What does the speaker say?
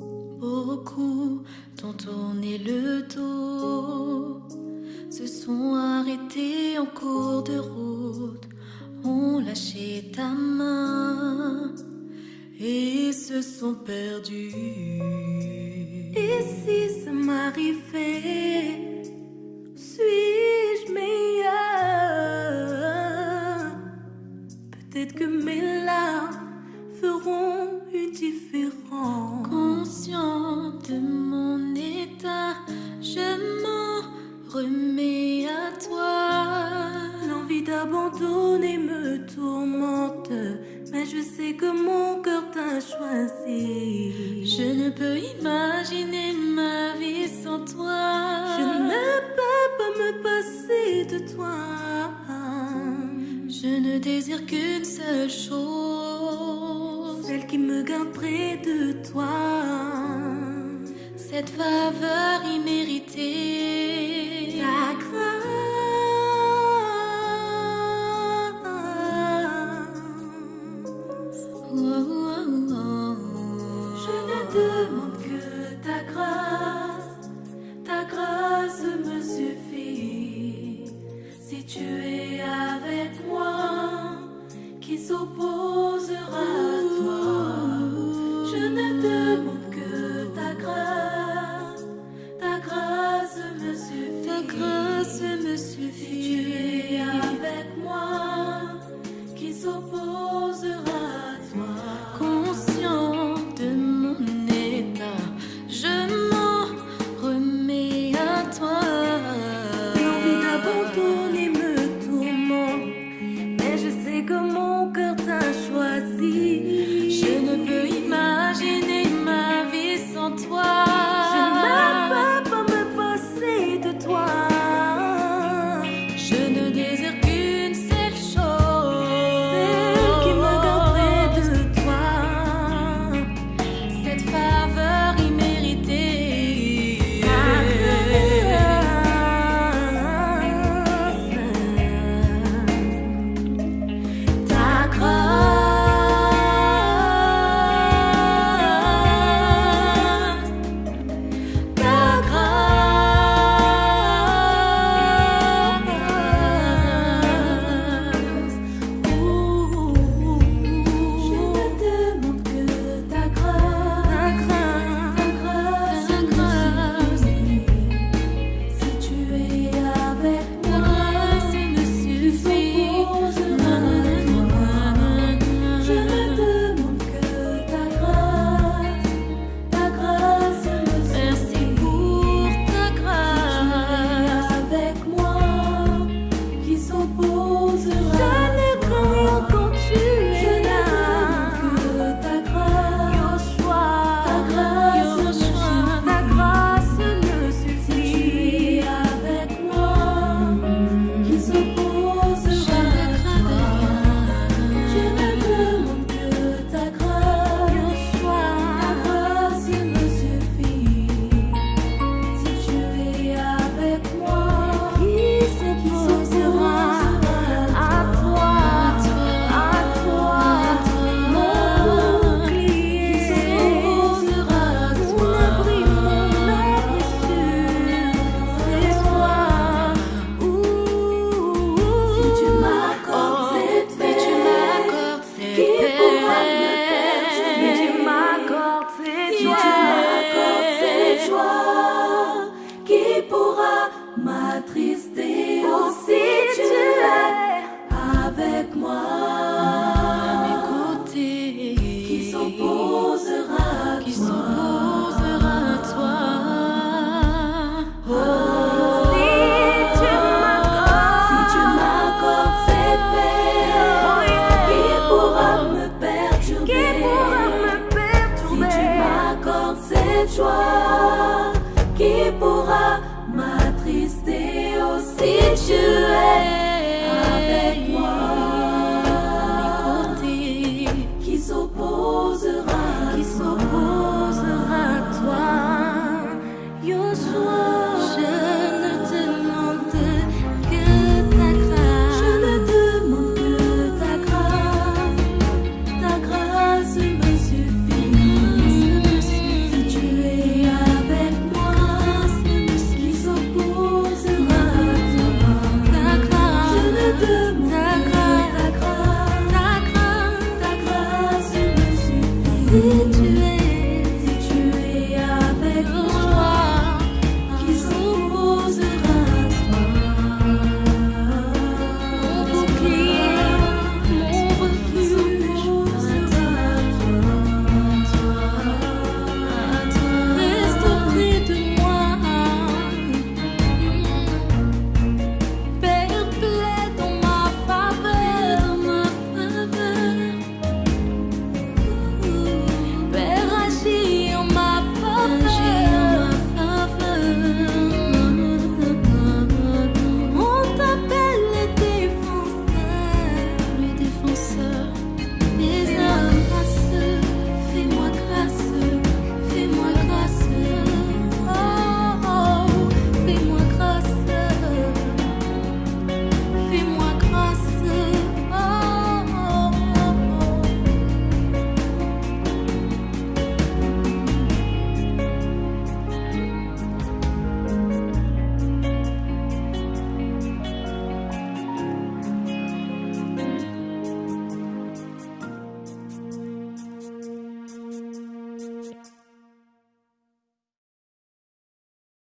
Beaucoup t'ont tourné le dos, se sont arrêtés en cours de route, ont lâché ta main et se sont perdus. Et si ça m'arrivait me tourmente, mais je sais que mon cœur t'a choisi. Je ne peux imaginer ma vie sans toi. Je ne peux pas me passer de toi. Je ne désire qu'une seule chose, celle qui me garde près de toi. Cette faveur imméritée s'opposera à toi. Je ne demande que ta grâce. Ta grâce me suffit. Ta grâce me suffit. 说。